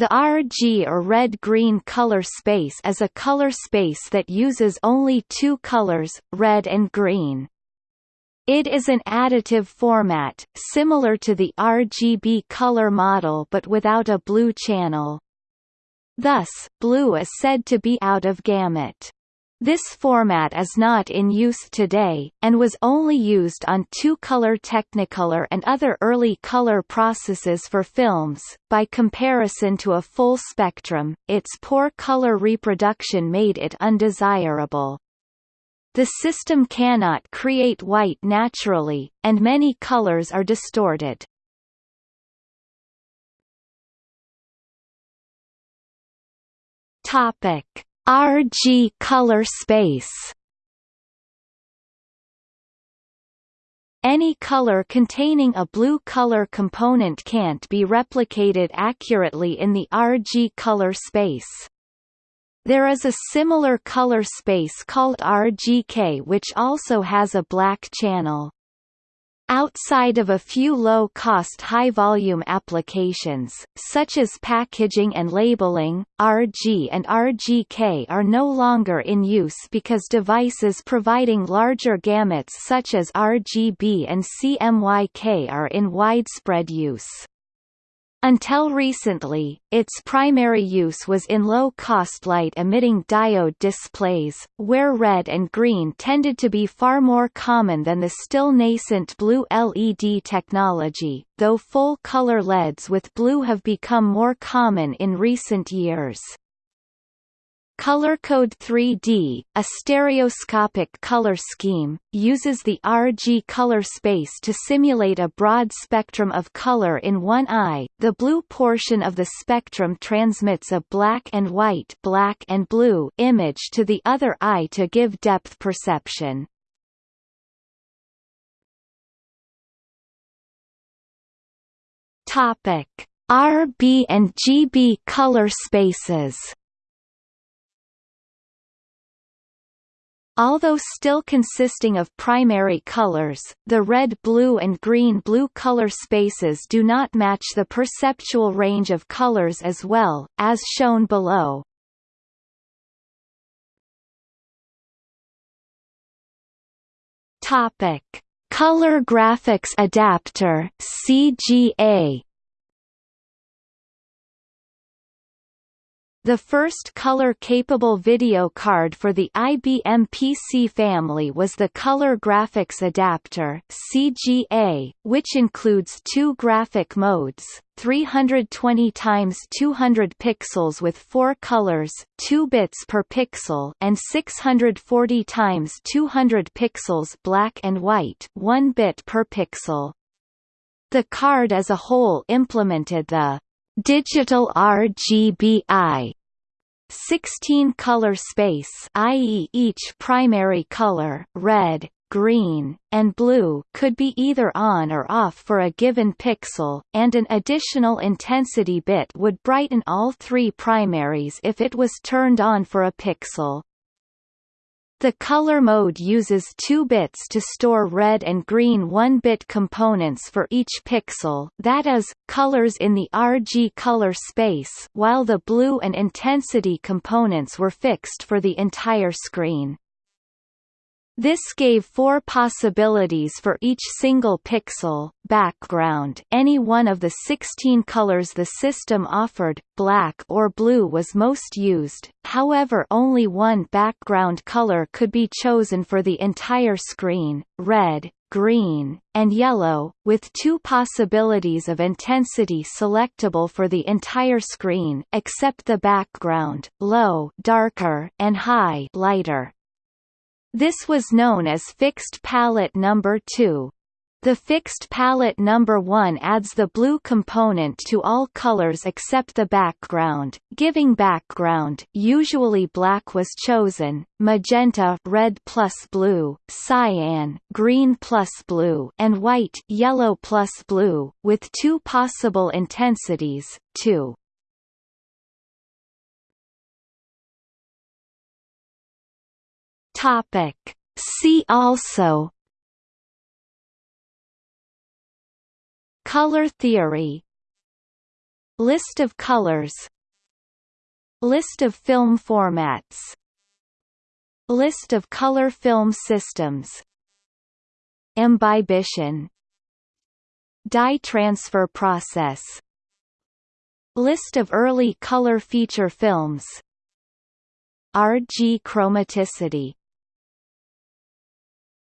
The RG or red-green color space is a color space that uses only two colors, red and green. It is an additive format, similar to the RGB color model but without a blue channel. Thus, blue is said to be out of gamut. This format is not in use today, and was only used on two-color Technicolor and other early color processes for films. By comparison to a full spectrum, its poor color reproduction made it undesirable. The system cannot create white naturally, and many colors are distorted. Topic RG color space Any color containing a blue color component can't be replicated accurately in the RG color space. There is a similar color space called RGK which also has a black channel. Outside of a few low-cost high-volume applications, such as packaging and labeling, RG and RGK are no longer in use because devices providing larger gamuts such as RGB and CMYK are in widespread use. Until recently, its primary use was in low-cost light-emitting diode displays, where red and green tended to be far more common than the still nascent blue LED technology, though full-color LEDs with blue have become more common in recent years. ColorCode 3D, a stereoscopic color scheme, uses the RG color space to simulate a broad spectrum of color in one eye. The blue portion of the spectrum transmits a black and white black and blue image to the other eye to give depth perception. Topic: RB and GB color spaces. Although still consisting of primary colors, the red blue and green blue color spaces do not match the perceptual range of colors as well, as shown below. Topic: Color Graphics Adapter (CGA) The first color-capable video card for the IBM PC family was the Color Graphics Adapter CGA, which includes two graphic modes, 320 x 200 pixels with 4 colors, 2 bits per pixel, and 640 x 200 pixels black and white, 1 bit per pixel. The card as a whole implemented the Digital RGBI 16 color space i.e. each primary color red, green, and blue could be either on or off for a given pixel, and an additional intensity bit would brighten all three primaries if it was turned on for a pixel. The color mode uses two bits to store red and green 1-bit components for each pixel that is, colors in the RG color space while the blue and intensity components were fixed for the entire screen. This gave four possibilities for each single pixel, background any one of the 16 colors the system offered, black or blue was most used, however only one background color could be chosen for the entire screen, red, green, and yellow, with two possibilities of intensity selectable for the entire screen except the background, low darker and high lighter. This was known as fixed palette number 2. The fixed palette number 1 adds the blue component to all colors except the background, giving background usually black was chosen, magenta red plus blue, cyan green plus blue and white yellow plus blue, with two possible intensities, 2. Topic. See also. Color theory. List of colors. List of film formats. List of color film systems. Imbibition Dye transfer process. List of early color feature films. RG chromaticity